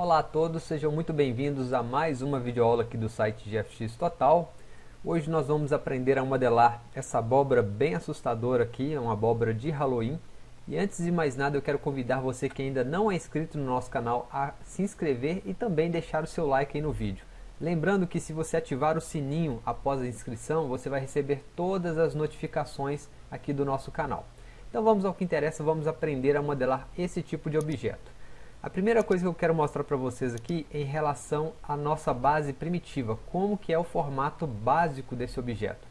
Olá a todos, sejam muito bem-vindos a mais uma videoaula aqui do site GFX Total. Hoje nós vamos aprender a modelar essa abóbora bem assustadora aqui, é uma abóbora de Halloween. E antes de mais nada eu quero convidar você que ainda não é inscrito no nosso canal a se inscrever e também deixar o seu like aí no vídeo. Lembrando que se você ativar o sininho após a inscrição, você vai receber todas as notificações aqui do nosso canal. Então vamos ao que interessa, vamos aprender a modelar esse tipo de objeto. A primeira coisa que eu quero mostrar para vocês aqui é em relação à nossa base primitiva, como que é o formato básico desse objeto.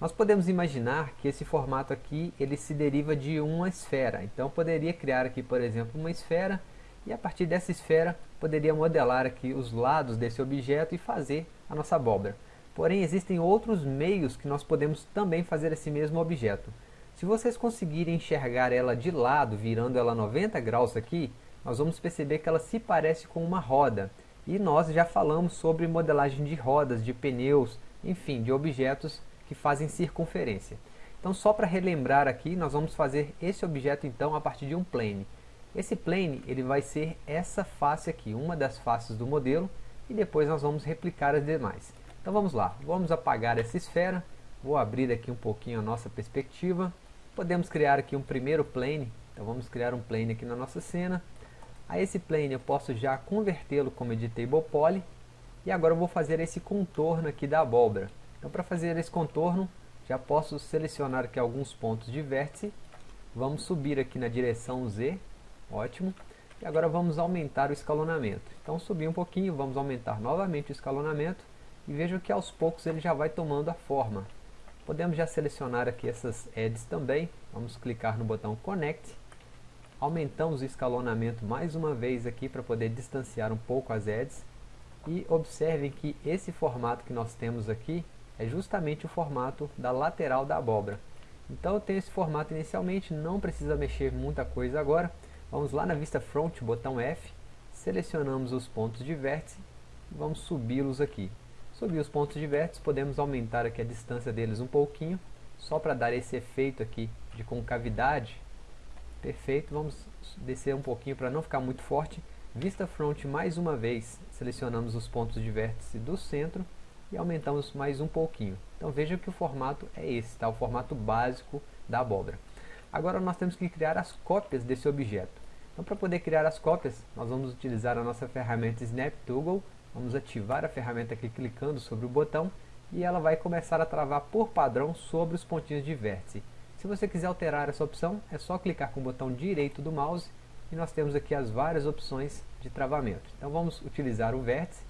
Nós podemos imaginar que esse formato aqui ele se deriva de uma esfera, então poderia criar aqui por exemplo uma esfera e a partir dessa esfera poderia modelar aqui os lados desse objeto e fazer a nossa abóbora. Porém existem outros meios que nós podemos também fazer esse mesmo objeto. Se vocês conseguirem enxergar ela de lado, virando ela 90 graus aqui, nós vamos perceber que ela se parece com uma roda. E nós já falamos sobre modelagem de rodas, de pneus, enfim, de objetos que fazem circunferência. Então só para relembrar aqui, nós vamos fazer esse objeto então a partir de um plane. Esse plane ele vai ser essa face aqui, uma das faces do modelo, e depois nós vamos replicar as demais. Então vamos lá, vamos apagar essa esfera, vou abrir aqui um pouquinho a nossa perspectiva, podemos criar aqui um primeiro plane, então vamos criar um plane aqui na nossa cena, a esse plane eu posso já convertê-lo como editable poly, e agora eu vou fazer esse contorno aqui da abóbora. Então para fazer esse contorno, já posso selecionar aqui alguns pontos de vértice, vamos subir aqui na direção Z, Ótimo. E agora vamos aumentar o escalonamento. Então subir um pouquinho, vamos aumentar novamente o escalonamento e veja que aos poucos ele já vai tomando a forma. Podemos já selecionar aqui essas edges também. Vamos clicar no botão Connect. Aumentamos o escalonamento mais uma vez aqui para poder distanciar um pouco as edges. E observem que esse formato que nós temos aqui é justamente o formato da lateral da abóbora. Então eu tenho esse formato inicialmente, não precisa mexer muita coisa agora. Vamos lá na vista front, botão F, selecionamos os pontos de vértice e vamos subi-los aqui. Subir os pontos de vértice, podemos aumentar aqui a distância deles um pouquinho, só para dar esse efeito aqui de concavidade. Perfeito, vamos descer um pouquinho para não ficar muito forte. Vista front mais uma vez, selecionamos os pontos de vértice do centro e aumentamos mais um pouquinho. Então veja que o formato é esse, tá? o formato básico da abóbora. Agora nós temos que criar as cópias desse objeto. Então para poder criar as cópias, nós vamos utilizar a nossa ferramenta Snap Toggle. Vamos ativar a ferramenta aqui clicando sobre o botão e ela vai começar a travar por padrão sobre os pontinhos de vértice. Se você quiser alterar essa opção, é só clicar com o botão direito do mouse e nós temos aqui as várias opções de travamento. Então vamos utilizar o vértice,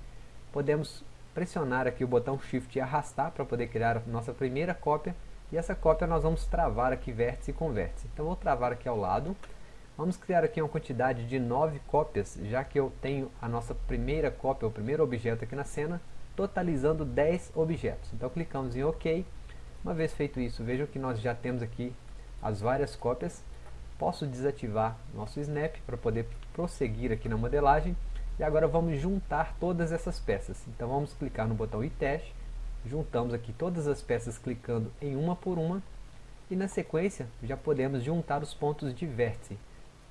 podemos pressionar aqui o botão Shift e arrastar para poder criar a nossa primeira cópia e essa cópia nós vamos travar aqui vértice com vértice. Então vou travar aqui ao lado. Vamos criar aqui uma quantidade de 9 cópias, já que eu tenho a nossa primeira cópia, o primeiro objeto aqui na cena, totalizando 10 objetos. Então clicamos em OK. Uma vez feito isso, vejam que nós já temos aqui as várias cópias. Posso desativar nosso Snap para poder prosseguir aqui na modelagem. E agora vamos juntar todas essas peças. Então vamos clicar no botão iTest juntamos aqui todas as peças clicando em uma por uma e na sequência já podemos juntar os pontos de vértice.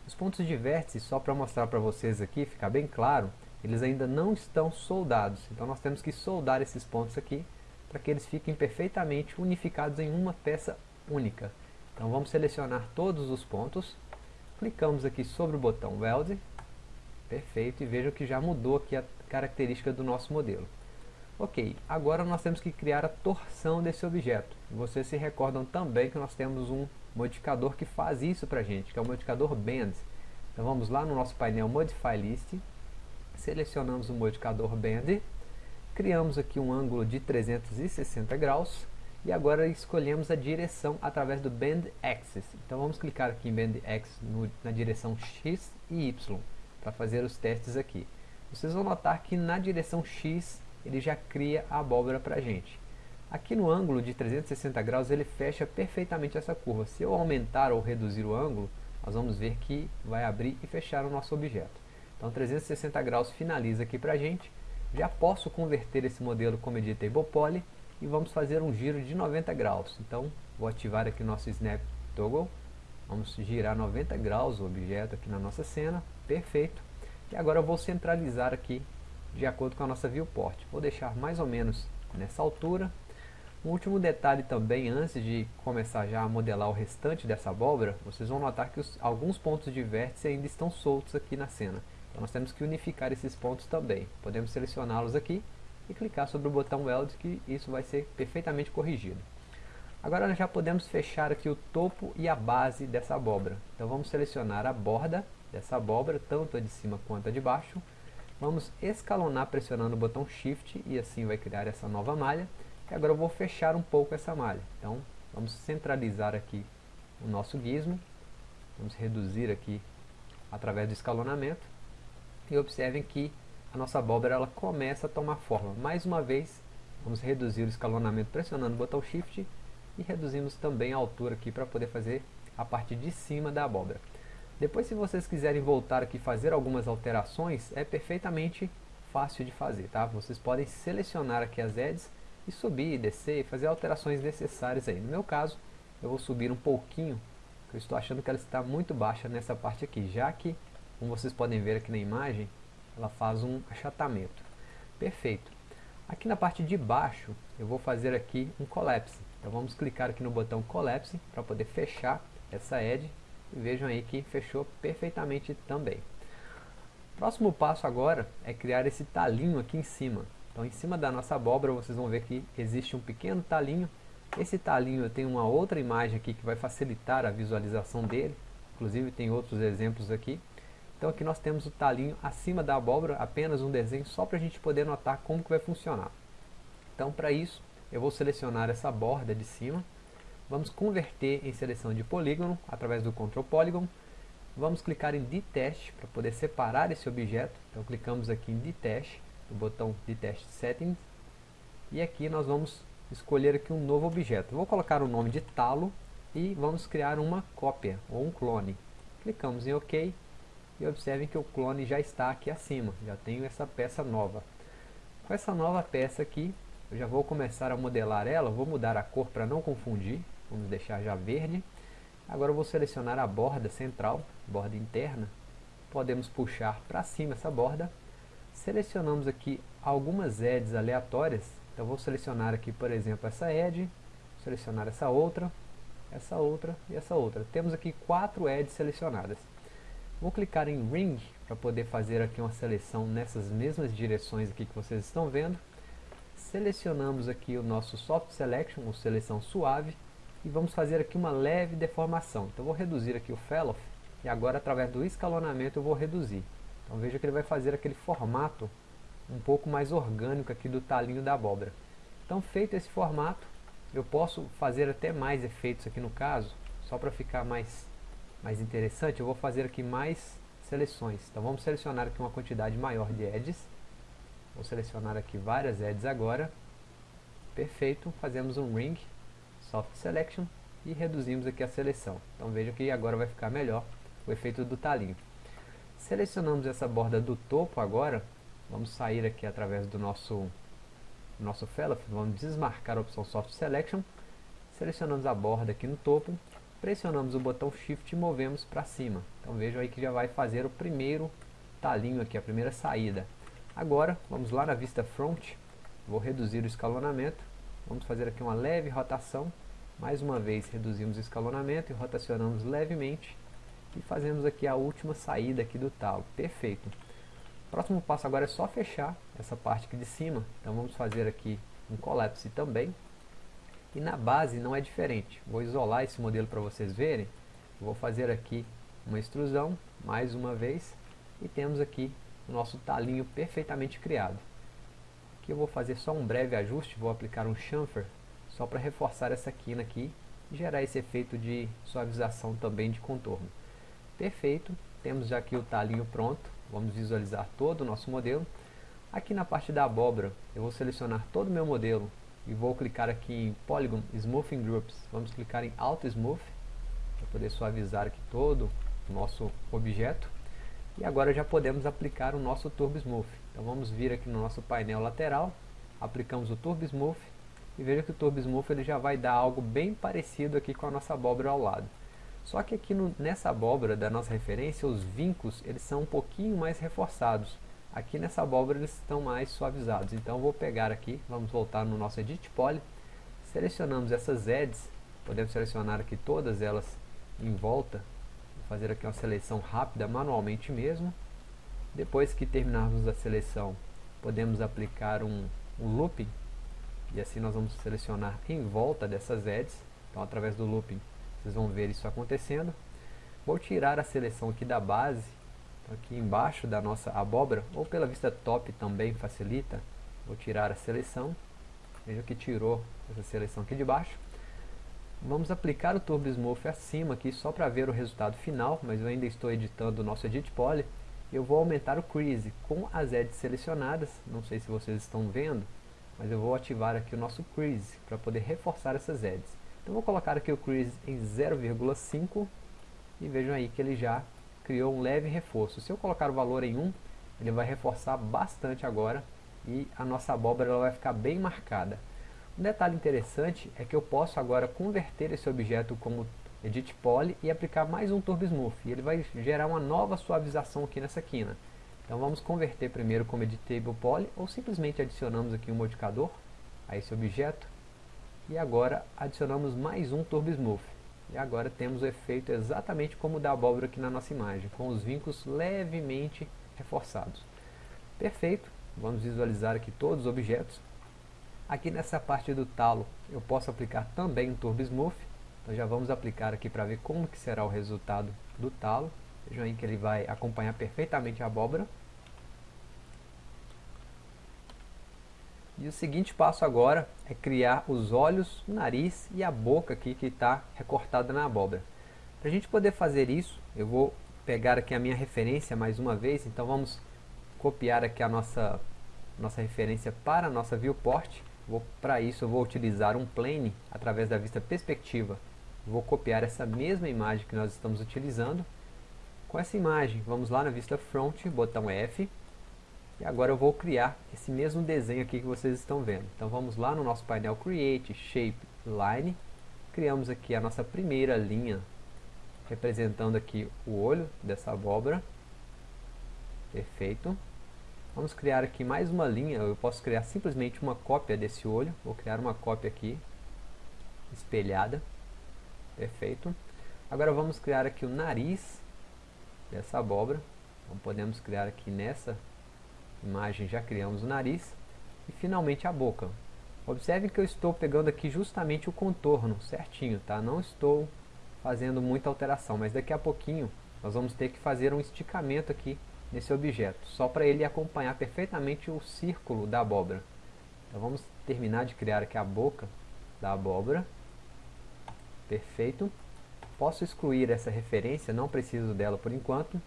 Os pontos de vértice, só para mostrar para vocês aqui, ficar bem claro, eles ainda não estão soldados, então nós temos que soldar esses pontos aqui para que eles fiquem perfeitamente unificados em uma peça única. Então vamos selecionar todos os pontos, clicamos aqui sobre o botão Weld, perfeito, e vejam que já mudou aqui a característica do nosso modelo. Ok, agora nós temos que criar a torção desse objeto. Vocês se recordam também que nós temos um modificador que faz isso para a gente, que é o modificador Bend. Então vamos lá no nosso painel Modify List, selecionamos o modificador Bend, criamos aqui um ângulo de 360 graus, e agora escolhemos a direção através do Bend Axis. Então vamos clicar aqui em Bend Axis no, na direção X e Y, para fazer os testes aqui. Vocês vão notar que na direção X ele já cria a abóbora para a gente. Aqui no ângulo de 360 graus ele fecha perfeitamente essa curva. Se eu aumentar ou reduzir o ângulo, nós vamos ver que vai abrir e fechar o nosso objeto. Então 360 graus finaliza aqui para a gente. Já posso converter esse modelo como Editable Poly e vamos fazer um giro de 90 graus. Então vou ativar aqui o nosso Snap Toggle. Vamos girar 90 graus o objeto aqui na nossa cena. Perfeito. E agora eu vou centralizar aqui de acordo com a nossa viewport. Vou deixar mais ou menos nessa altura. Um último detalhe também, antes de começar já a modelar o restante dessa abóbora, vocês vão notar que os, alguns pontos de vértice ainda estão soltos aqui na cena. Então nós temos que unificar esses pontos também. Podemos selecioná-los aqui e clicar sobre o botão Weld que isso vai ser perfeitamente corrigido. Agora nós já podemos fechar aqui o topo e a base dessa abóbora. Então vamos selecionar a borda dessa abóbora, tanto a de cima quanto a de baixo. Vamos escalonar pressionando o botão Shift e assim vai criar essa nova malha. E agora eu vou fechar um pouco essa malha. Então vamos centralizar aqui o nosso gizmo. Vamos reduzir aqui através do escalonamento. E observem que a nossa abóbora ela começa a tomar forma. Mais uma vez, vamos reduzir o escalonamento pressionando o botão Shift e reduzimos também a altura aqui para poder fazer a parte de cima da abóbora. Depois se vocês quiserem voltar aqui e fazer algumas alterações, é perfeitamente fácil de fazer, tá? Vocês podem selecionar aqui as edges e subir, descer fazer alterações necessárias aí. No meu caso, eu vou subir um pouquinho, eu estou achando que ela está muito baixa nessa parte aqui, já que, como vocês podem ver aqui na imagem, ela faz um achatamento. Perfeito. Aqui na parte de baixo, eu vou fazer aqui um collapse. Então vamos clicar aqui no botão collapse para poder fechar essa edge e vejam aí que fechou perfeitamente também. Próximo passo agora é criar esse talinho aqui em cima. Então em cima da nossa abóbora vocês vão ver que existe um pequeno talinho. Esse talinho eu tenho uma outra imagem aqui que vai facilitar a visualização dele. Inclusive tem outros exemplos aqui. Então aqui nós temos o talinho acima da abóbora, apenas um desenho só para a gente poder notar como que vai funcionar. Então para isso eu vou selecionar essa borda de cima, vamos converter em seleção de polígono através do Ctrl Polygon, vamos clicar em Detach para poder separar esse objeto, então clicamos aqui em Detach, no botão Detach Settings, e aqui nós vamos escolher aqui um novo objeto. vou colocar o nome de talo e vamos criar uma cópia ou um clone. Clicamos em OK e observem que o clone já está aqui acima, já tenho essa peça nova. Com essa nova peça aqui, eu já vou começar a modelar ela, vou mudar a cor para não confundir, vamos deixar já verde. Agora eu vou selecionar a borda central, borda interna, podemos puxar para cima essa borda. Selecionamos aqui algumas edges aleatórias, então vou selecionar aqui por exemplo essa edge, selecionar essa outra, essa outra e essa outra. Temos aqui quatro edges selecionadas. Vou clicar em Ring para poder fazer aqui uma seleção nessas mesmas direções aqui que vocês estão vendo. Selecionamos aqui o nosso Soft Selection, ou seleção suave, e vamos fazer aqui uma leve deformação. Então vou reduzir aqui o Fellow, e agora através do escalonamento eu vou reduzir. Então veja que ele vai fazer aquele formato um pouco mais orgânico aqui do talinho da abóbora. Então feito esse formato, eu posso fazer até mais efeitos aqui no caso, só para ficar mais mais interessante, eu vou fazer aqui mais seleções. Então vamos selecionar aqui uma quantidade maior de edges. Vou selecionar aqui várias edges agora. Perfeito, fazemos um ring, soft selection e reduzimos aqui a seleção. Então veja que agora vai ficar melhor o efeito do talinho. Selecionamos essa borda do topo agora, vamos sair aqui através do nosso, nosso fellow, vamos desmarcar a opção soft selection, selecionamos a borda aqui no topo pressionamos o botão Shift e movemos para cima. Então vejam aí que já vai fazer o primeiro talinho aqui, a primeira saída. Agora, vamos lá na vista front, vou reduzir o escalonamento, vamos fazer aqui uma leve rotação, mais uma vez reduzimos o escalonamento e rotacionamos levemente. E fazemos aqui a última saída aqui do talo, perfeito. Próximo passo agora é só fechar essa parte aqui de cima, então vamos fazer aqui um collapse também, e na base não é diferente. Vou isolar esse modelo para vocês verem. Vou fazer aqui uma extrusão, mais uma vez. E temos aqui o nosso talinho perfeitamente criado. Aqui eu vou fazer só um breve ajuste, vou aplicar um chamfer, só para reforçar essa quina aqui e gerar esse efeito de suavização também de contorno. Perfeito, temos já aqui o talinho pronto, vamos visualizar todo o nosso modelo. Aqui na parte da abóbora, eu vou selecionar todo o meu modelo e vou clicar aqui em Polygon Smoothing Groups. Vamos clicar em Auto Smooth para poder suavizar aqui todo o nosso objeto. E agora já podemos aplicar o nosso Turbo Smooth. Então vamos vir aqui no nosso painel lateral, aplicamos o Turbo Smooth e veja que o Turbo Smooth ele já vai dar algo bem parecido aqui com a nossa abóbora ao lado. Só que aqui no, nessa abóbora da nossa referência, os vincos eles são um pouquinho mais reforçados. Aqui nessa abóbora eles estão mais suavizados. Então vou pegar aqui, vamos voltar no nosso Edit Poly, selecionamos essas edges, podemos selecionar aqui todas elas em volta, vou fazer aqui uma seleção rápida manualmente mesmo. Depois que terminarmos a seleção, podemos aplicar um, um looping, e assim nós vamos selecionar em volta dessas edges, então através do looping vocês vão ver isso acontecendo. Vou tirar a seleção aqui da base, aqui embaixo da nossa abóbora, ou pela vista top também facilita, vou tirar a seleção, veja que tirou essa seleção aqui de baixo. Vamos aplicar o Turbo Smooth acima aqui só para ver o resultado final, mas eu ainda estou editando o nosso Edit Poly. Eu vou aumentar o Crease com as edges selecionadas, não sei se vocês estão vendo, mas eu vou ativar aqui o nosso Crease para poder reforçar essas edges. Então vou colocar aqui o Crease em 0,5 e vejam aí que ele já criou um leve reforço. Se eu colocar o valor em 1, ele vai reforçar bastante agora e a nossa abóbora ela vai ficar bem marcada. Um detalhe interessante é que eu posso agora converter esse objeto como Edit Poly e aplicar mais um Turbo Smooth. E ele vai gerar uma nova suavização aqui nessa quina. Então vamos converter primeiro como Editable Poly ou simplesmente adicionamos aqui um modificador a esse objeto. E agora adicionamos mais um Turbo Smooth. E agora temos o efeito exatamente como o da abóbora aqui na nossa imagem, com os vincos levemente reforçados. Perfeito, vamos visualizar aqui todos os objetos. Aqui nessa parte do talo eu posso aplicar também um Turbo Smooth. Então já vamos aplicar aqui para ver como que será o resultado do talo. Vejam aí que ele vai acompanhar perfeitamente a abóbora. E o seguinte passo agora é criar os olhos, o nariz e a boca aqui que está recortada na abóbora. Para a gente poder fazer isso, eu vou pegar aqui a minha referência mais uma vez. Então vamos copiar aqui a nossa, nossa referência para a nossa viewport. Para isso eu vou utilizar um plane através da vista perspectiva. Vou copiar essa mesma imagem que nós estamos utilizando. Com essa imagem, vamos lá na vista front, botão F. E agora eu vou criar esse mesmo desenho aqui que vocês estão vendo. Então vamos lá no nosso painel Create, Shape, Line. Criamos aqui a nossa primeira linha, representando aqui o olho dessa abóbora. Perfeito. Vamos criar aqui mais uma linha, eu posso criar simplesmente uma cópia desse olho, vou criar uma cópia aqui, espelhada, perfeito. Agora vamos criar aqui o nariz dessa abóbora, então podemos criar aqui nessa imagem, já criamos o nariz, e finalmente a boca. Observe que eu estou pegando aqui justamente o contorno certinho, tá? Não estou fazendo muita alteração, mas daqui a pouquinho nós vamos ter que fazer um esticamento aqui nesse objeto, só para ele acompanhar perfeitamente o círculo da abóbora. Então vamos terminar de criar aqui a boca da abóbora. Perfeito. Posso excluir essa referência, não preciso dela por enquanto.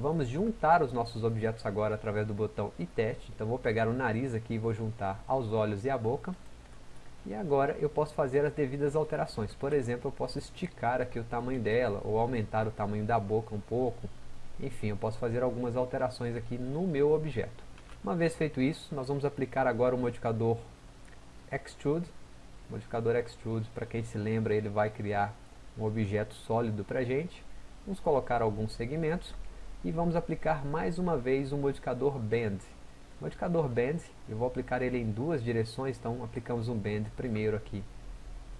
Vamos juntar os nossos objetos agora através do botão e teste. Então vou pegar o nariz aqui e vou juntar aos olhos e à boca. E agora eu posso fazer as devidas alterações. Por exemplo, eu posso esticar aqui o tamanho dela, ou aumentar o tamanho da boca um pouco, enfim, eu posso fazer algumas alterações aqui no meu objeto. Uma vez feito isso, nós vamos aplicar agora o modificador Extrude. O modificador Extrude, para quem se lembra, ele vai criar um objeto sólido para a gente. Vamos colocar alguns segmentos e vamos aplicar mais uma vez o modificador Bend. Modificador Bend, eu vou aplicar ele em duas direções, então aplicamos um Bend primeiro aqui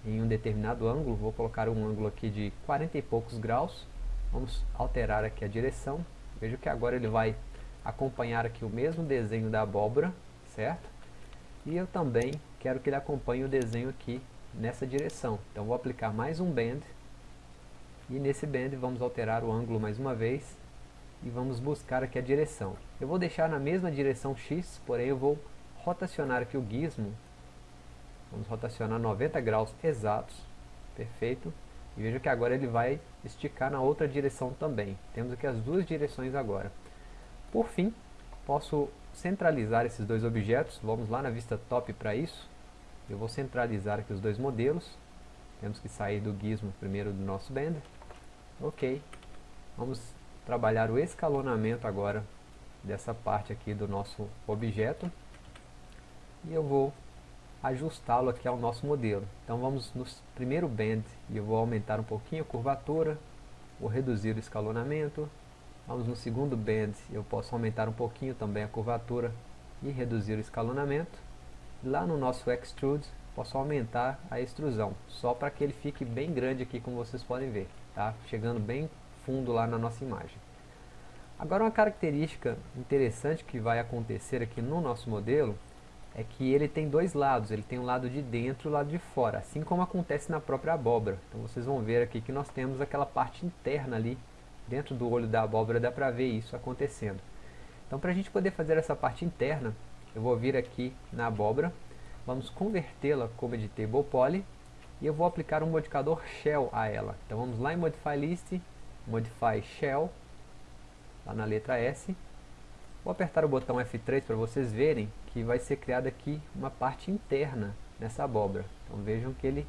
em um determinado ângulo, vou colocar um ângulo aqui de 40 e poucos graus, Vamos alterar aqui a direção. Veja que agora ele vai acompanhar aqui o mesmo desenho da abóbora, certo? E eu também quero que ele acompanhe o desenho aqui nessa direção. Então vou aplicar mais um bend. E nesse bend vamos alterar o ângulo mais uma vez. E vamos buscar aqui a direção. Eu vou deixar na mesma direção X, porém eu vou rotacionar aqui o gizmo. Vamos rotacionar 90 graus exatos. Perfeito. E veja que agora ele vai esticar na outra direção também. Temos aqui as duas direções agora. Por fim, posso centralizar esses dois objetos. Vamos lá na vista top para isso. Eu vou centralizar aqui os dois modelos. Temos que sair do gizmo primeiro do nosso Blender. Ok. Vamos trabalhar o escalonamento agora dessa parte aqui do nosso objeto. E eu vou ajustá-lo aqui ao nosso modelo. Então vamos no primeiro bend e eu vou aumentar um pouquinho a curvatura, vou reduzir o escalonamento. Vamos no segundo band, eu posso aumentar um pouquinho também a curvatura e reduzir o escalonamento. Lá no nosso Extrude, posso aumentar a extrusão, só para que ele fique bem grande aqui, como vocês podem ver, tá? Chegando bem fundo lá na nossa imagem. Agora uma característica interessante que vai acontecer aqui no nosso modelo é que ele tem dois lados, ele tem um lado de dentro e o lado de fora, assim como acontece na própria abóbora. Então vocês vão ver aqui que nós temos aquela parte interna ali, dentro do olho da abóbora dá para ver isso acontecendo. Então para a gente poder fazer essa parte interna, eu vou vir aqui na abóbora, vamos convertê-la como editable poly, e eu vou aplicar um modificador shell a ela. Então vamos lá em Modify List, Modify Shell, lá na letra S. Vou apertar o botão F3 para vocês verem que vai ser criada aqui uma parte interna nessa abóbora. Então vejam que ele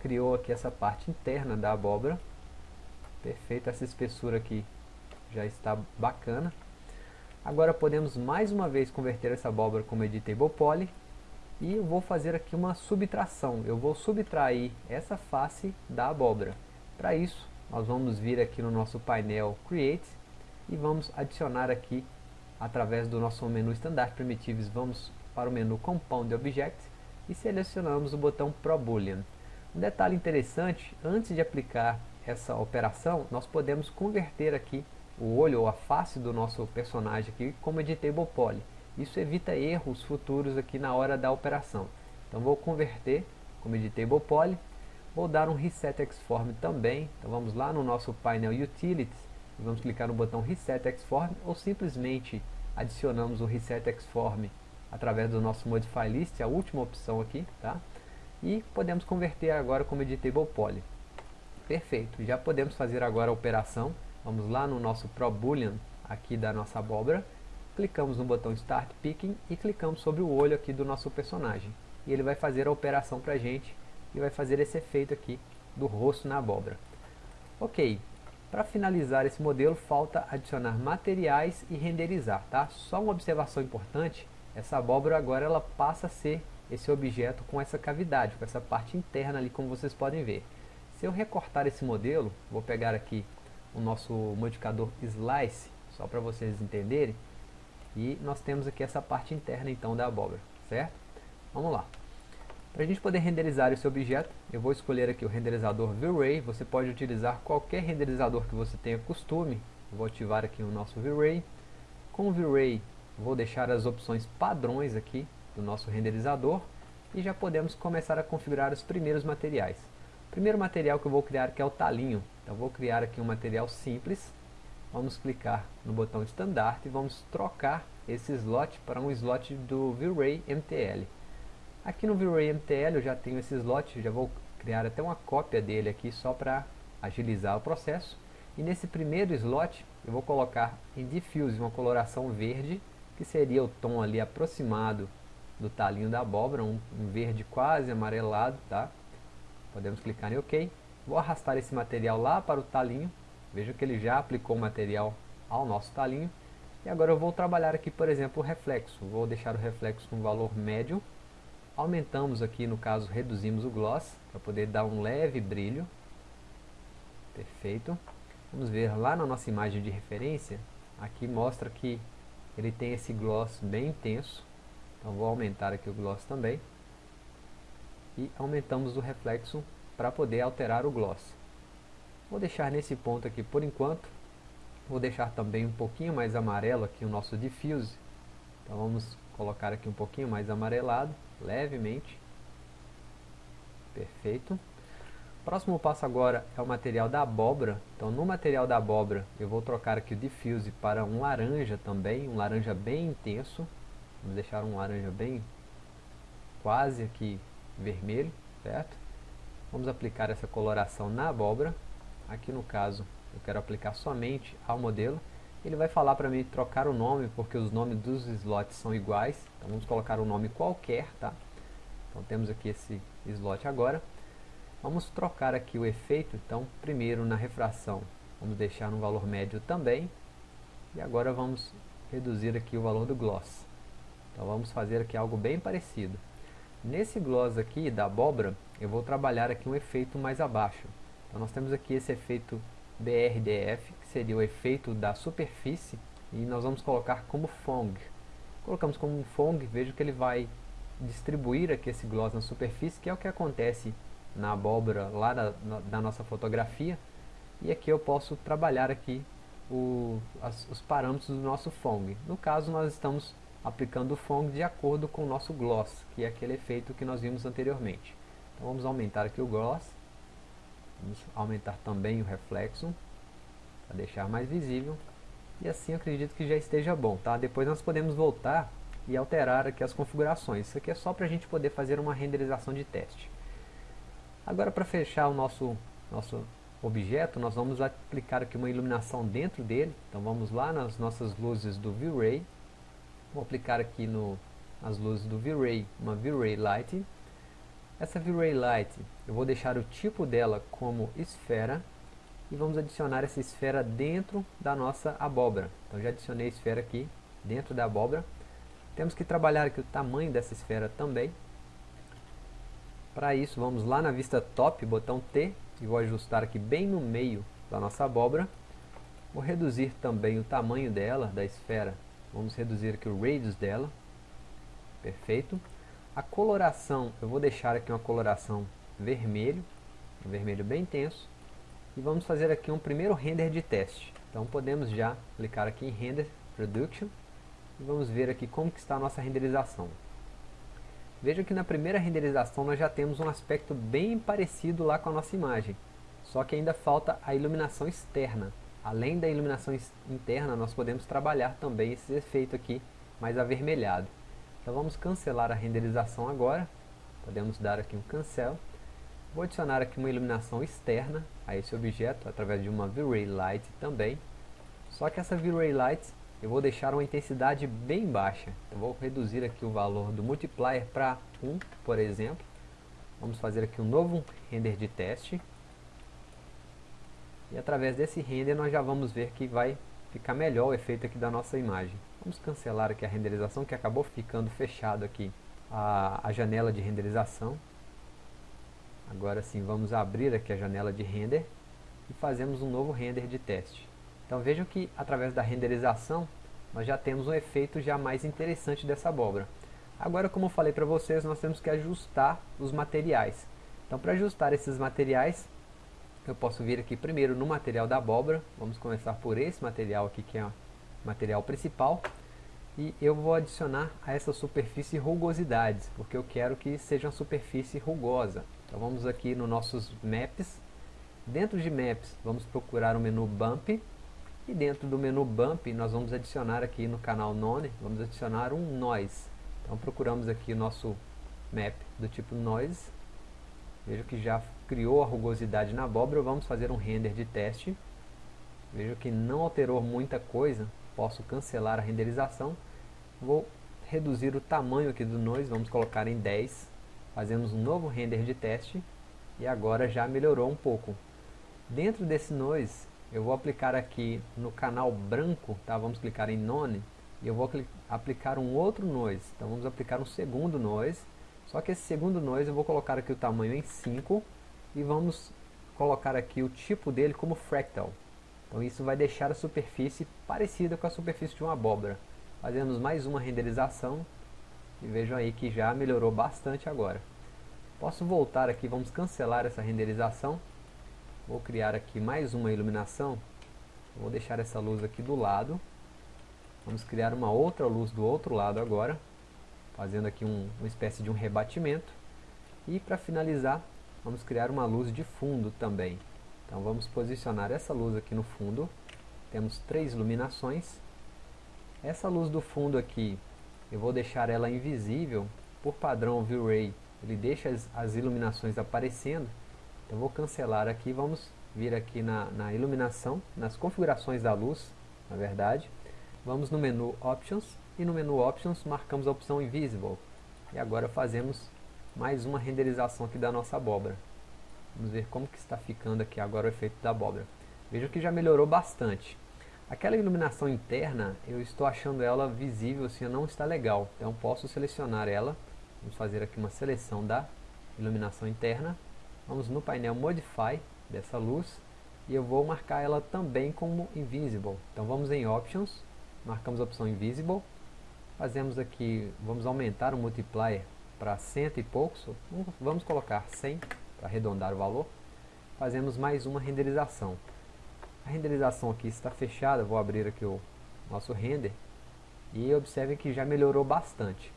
criou aqui essa parte interna da abóbora. Perfeito, essa espessura aqui já está bacana. Agora podemos mais uma vez converter essa abóbora como Editable Poly. E eu vou fazer aqui uma subtração. Eu vou subtrair essa face da abóbora. Para isso, nós vamos vir aqui no nosso painel Create e vamos adicionar aqui através do nosso menu Standard Primitives, vamos para o menu Compound Object e selecionamos o botão Pro Boolean. Um detalhe interessante, antes de aplicar essa operação, nós podemos converter aqui o olho ou a face do nosso personagem aqui como editable poly. Isso evita erros futuros aqui na hora da operação. Então vou converter como editable poly, vou dar um reset xform também. Então vamos lá no nosso painel utilities vamos clicar no botão Reset Xform ou simplesmente adicionamos o Reset Xform através do nosso Modify List, a última opção aqui, tá? E podemos converter agora como Editable Poly. Perfeito, já podemos fazer agora a operação. Vamos lá no nosso Pro Boolean aqui da nossa abóbora, clicamos no botão Start Picking e clicamos sobre o olho aqui do nosso personagem. E ele vai fazer a operação para a gente e vai fazer esse efeito aqui do rosto na abóbora. Ok, para finalizar esse modelo, falta adicionar materiais e renderizar. Tá? Só uma observação importante, essa abóbora agora ela passa a ser esse objeto com essa cavidade, com essa parte interna ali, como vocês podem ver. Se eu recortar esse modelo, vou pegar aqui o nosso modificador Slice, só para vocês entenderem, e nós temos aqui essa parte interna então da abóbora, certo? Vamos lá. Para a gente poder renderizar esse objeto, eu vou escolher aqui o renderizador V-Ray. Você pode utilizar qualquer renderizador que você tenha costume. vou ativar aqui o nosso V-Ray. Com o V-Ray, vou deixar as opções padrões aqui do nosso renderizador. E já podemos começar a configurar os primeiros materiais. O primeiro material que eu vou criar que é o talinho. Então vou criar aqui um material simples. Vamos clicar no botão Standard e vamos trocar esse slot para um slot do V-Ray MTL. Aqui no V-Ray MTL eu já tenho esse slot, já vou criar até uma cópia dele aqui só para agilizar o processo. E nesse primeiro slot eu vou colocar em Diffuse uma coloração verde, que seria o tom ali aproximado do talinho da abóbora, um, um verde quase amarelado, tá? Podemos clicar em OK. Vou arrastar esse material lá para o talinho. Veja que ele já aplicou o material ao nosso talinho. E agora eu vou trabalhar aqui, por exemplo, o reflexo. Vou deixar o reflexo com valor médio Aumentamos aqui, no caso, reduzimos o gloss, para poder dar um leve brilho. Perfeito. Vamos ver lá na nossa imagem de referência, aqui mostra que ele tem esse gloss bem intenso. Então vou aumentar aqui o gloss também. E aumentamos o reflexo para poder alterar o gloss. Vou deixar nesse ponto aqui por enquanto. Vou deixar também um pouquinho mais amarelo aqui o nosso diffuse. Então vamos colocar aqui um pouquinho mais amarelado levemente. Perfeito. Próximo passo agora é o material da abóbora. Então no material da abóbora eu vou trocar aqui o diffuse para um laranja também, um laranja bem intenso. Vamos deixar um laranja bem quase aqui vermelho, certo? Vamos aplicar essa coloração na abóbora. Aqui no caso eu quero aplicar somente ao modelo ele vai falar para mim trocar o nome, porque os nomes dos slots são iguais. Então vamos colocar um nome qualquer, tá? Então temos aqui esse slot agora. Vamos trocar aqui o efeito, então primeiro na refração vamos deixar no valor médio também. E agora vamos reduzir aqui o valor do gloss. Então vamos fazer aqui algo bem parecido. Nesse gloss aqui da abóbora, eu vou trabalhar aqui um efeito mais abaixo. Então nós temos aqui esse efeito BRDF, seria o efeito da superfície, e nós vamos colocar como Fong. Colocamos como Fong, vejo que ele vai distribuir aqui esse gloss na superfície, que é o que acontece na abóbora lá da, da nossa fotografia. E aqui eu posso trabalhar aqui o, as, os parâmetros do nosso Fong. No caso, nós estamos aplicando o Fong de acordo com o nosso gloss, que é aquele efeito que nós vimos anteriormente. Então vamos aumentar aqui o gloss, vamos aumentar também o reflexo, para deixar mais visível, e assim acredito que já esteja bom, tá? Depois nós podemos voltar e alterar aqui as configurações, isso aqui é só para a gente poder fazer uma renderização de teste. Agora para fechar o nosso, nosso objeto, nós vamos aplicar aqui uma iluminação dentro dele, então vamos lá nas nossas luzes do V-Ray, Vou aplicar aqui no, nas luzes do V-Ray uma V-Ray Light. Essa V-Ray Light, eu vou deixar o tipo dela como esfera e vamos adicionar essa esfera dentro da nossa abóbora. Então já adicionei a esfera aqui dentro da abóbora. Temos que trabalhar aqui o tamanho dessa esfera também. Para isso, vamos lá na vista top, botão T, e vou ajustar aqui bem no meio da nossa abóbora. Vou reduzir também o tamanho dela, da esfera, Vamos reduzir aqui o radius dela. Perfeito. A coloração, eu vou deixar aqui uma coloração vermelho, um vermelho bem intenso. E vamos fazer aqui um primeiro render de teste. Então podemos já clicar aqui em Render Production e vamos ver aqui como que está a nossa renderização. Veja que na primeira renderização nós já temos um aspecto bem parecido lá com a nossa imagem, só que ainda falta a iluminação externa. Além da iluminação interna, nós podemos trabalhar também esse efeito aqui mais avermelhado. Então vamos cancelar a renderização agora. Podemos dar aqui um cancel. Vou adicionar aqui uma iluminação externa a esse objeto através de uma V-Ray Light também. Só que essa V-Ray Light eu vou deixar uma intensidade bem baixa. Eu vou reduzir aqui o valor do multiplier para 1, por exemplo. Vamos fazer aqui um novo render de teste. E através desse render nós já vamos ver que vai ficar melhor o efeito aqui da nossa imagem. Vamos cancelar aqui a renderização que acabou ficando fechado aqui a, a janela de renderização. Agora sim vamos abrir aqui a janela de render e fazemos um novo render de teste. Então vejam que através da renderização nós já temos um efeito já mais interessante dessa abóbora. Agora como eu falei para vocês nós temos que ajustar os materiais. Então para ajustar esses materiais eu posso vir aqui primeiro no material da abóbora, vamos começar por esse material aqui que é o material principal, e eu vou adicionar a essa superfície rugosidades, porque eu quero que seja uma superfície rugosa. Então vamos aqui no nossos maps, dentro de maps vamos procurar o menu bump, e dentro do menu bump nós vamos adicionar aqui no canal none, vamos adicionar um noise. Então procuramos aqui o nosso map do tipo noise, veja que já criou a rugosidade na abóbora, vamos fazer um render de teste. Veja que não alterou muita coisa, posso cancelar a renderização. Vou reduzir o tamanho aqui do noise, vamos colocar em 10. Fazemos um novo render de teste e agora já melhorou um pouco. Dentro desse noise, eu vou aplicar aqui no canal branco, tá? vamos clicar em None, e eu vou aplicar um outro noise. Então vamos aplicar um segundo noise, só que esse segundo noise eu vou colocar aqui o tamanho em 5 e vamos colocar aqui o tipo dele como fractal. Então isso vai deixar a superfície parecida com a superfície de uma abóbora. Fazemos mais uma renderização e vejam aí que já melhorou bastante agora. Posso voltar aqui, vamos cancelar essa renderização. Vou criar aqui mais uma iluminação. Vou deixar essa luz aqui do lado. Vamos criar uma outra luz do outro lado agora. Fazendo aqui um, uma espécie de um rebatimento. E para finalizar, vamos criar uma luz de fundo também. Então vamos posicionar essa luz aqui no fundo. Temos três iluminações. Essa luz do fundo aqui, eu vou deixar ela invisível. Por padrão o V-Ray, ele deixa as, as, iluminações aparecendo. Então vou cancelar aqui, vamos vir aqui na, na iluminação, nas configurações da luz, na verdade. Vamos no menu Options e no menu Options marcamos a opção Invisible. E agora fazemos mais uma renderização aqui da nossa abóbora. Vamos ver como que está ficando aqui agora o efeito da abóbora. Veja que já melhorou bastante. Aquela iluminação interna, eu estou achando ela visível, assim, não está legal. Então posso selecionar ela. Vamos fazer aqui uma seleção da iluminação interna. Vamos no painel Modify dessa luz e eu vou marcar ela também como Invisible. Então vamos em Options, marcamos a opção Invisible, fazemos aqui, vamos aumentar o multiplier para cento e poucos, vamos colocar 100 para arredondar o valor, fazemos mais uma renderização. A renderização aqui está fechada, vou abrir aqui o nosso render e observem que já melhorou bastante.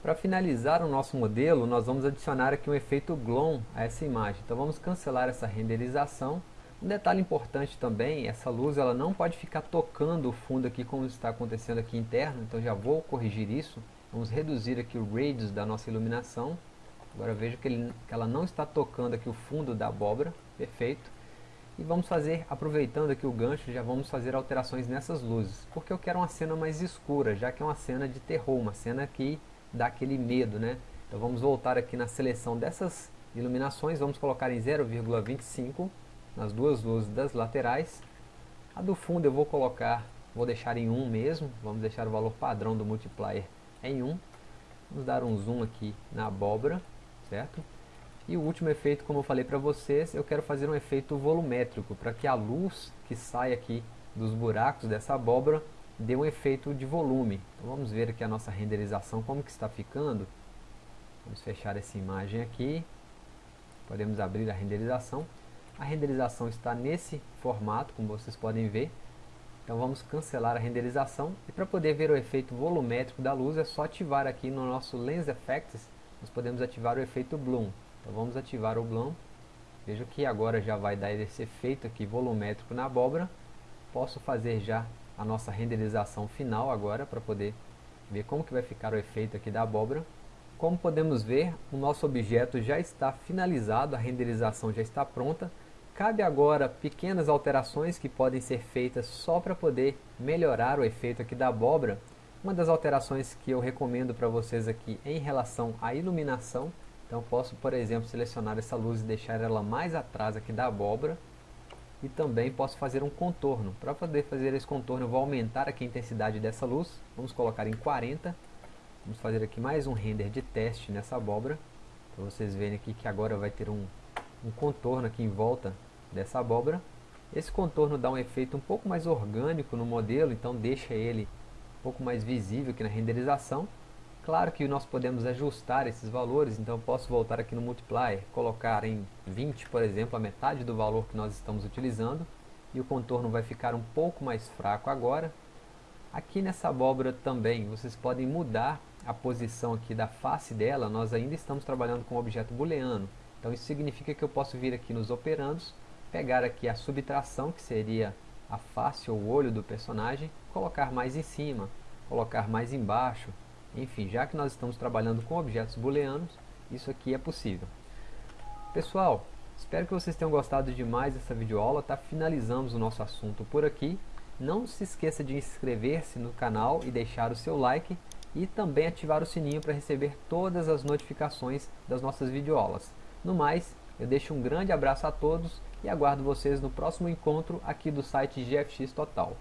Para finalizar o nosso modelo, nós vamos adicionar aqui um efeito Glow a essa imagem. Então vamos cancelar essa renderização. Um detalhe importante também, essa luz ela não pode ficar tocando o fundo aqui como está acontecendo aqui interno, então já vou corrigir isso. Vamos reduzir aqui o radius da nossa iluminação. Agora veja que, ele, que ela não está tocando aqui o fundo da abóbora, perfeito. E vamos fazer, aproveitando aqui o gancho, já vamos fazer alterações nessas luzes. Porque eu quero uma cena mais escura, já que é uma cena de terror, uma cena que dá aquele medo, né? Então vamos voltar aqui na seleção dessas iluminações, vamos colocar em 0,25 nas duas luzes das laterais. A do fundo eu vou colocar, vou deixar em 1 mesmo, vamos deixar o valor padrão do multiplier em 1. Vamos dar um zoom aqui na abóbora, certo? E o último efeito, como eu falei para vocês, eu quero fazer um efeito volumétrico, para que a luz que sai aqui dos buracos dessa abóbora dê um efeito de volume. Então vamos ver aqui a nossa renderização, como que está ficando. Vamos fechar essa imagem aqui. Podemos abrir a renderização. A renderização está nesse formato, como vocês podem ver. Então vamos cancelar a renderização. E para poder ver o efeito volumétrico da luz, é só ativar aqui no nosso Lens Effects. Nós podemos ativar o efeito Bloom. Então vamos ativar o Bloom. Veja que agora já vai dar esse efeito aqui volumétrico na abóbora. Posso fazer já a nossa renderização final agora para poder ver como que vai ficar o efeito aqui da abóbora. Como podemos ver, o nosso objeto já está finalizado, a renderização já está pronta. Cabe agora pequenas alterações que podem ser feitas só para poder melhorar o efeito aqui da abóbora. Uma das alterações que eu recomendo para vocês aqui em relação à iluminação então posso, por exemplo, selecionar essa luz e deixar ela mais atrás aqui da abóbora. E também posso fazer um contorno. Para poder fazer esse contorno eu vou aumentar aqui a intensidade dessa luz. Vamos colocar em 40. Vamos fazer aqui mais um render de teste nessa abóbora. Para vocês verem aqui que agora vai ter um, um contorno aqui em volta dessa abóbora. Esse contorno dá um efeito um pouco mais orgânico no modelo, então deixa ele um pouco mais visível aqui na renderização. Claro que nós podemos ajustar esses valores, então eu posso voltar aqui no multiplier, colocar em 20, por exemplo, a metade do valor que nós estamos utilizando, e o contorno vai ficar um pouco mais fraco agora. Aqui nessa abóbora também, vocês podem mudar a posição aqui da face dela, nós ainda estamos trabalhando com um objeto booleano, então isso significa que eu posso vir aqui nos operandos, pegar aqui a subtração, que seria a face ou o olho do personagem, colocar mais em cima, colocar mais embaixo, enfim, já que nós estamos trabalhando com objetos booleanos, isso aqui é possível. Pessoal, espero que vocês tenham gostado demais dessa videoaula, tá? Finalizamos o nosso assunto por aqui. Não se esqueça de inscrever-se no canal e deixar o seu like e também ativar o sininho para receber todas as notificações das nossas videoaulas. No mais, eu deixo um grande abraço a todos e aguardo vocês no próximo encontro aqui do site GFX Total.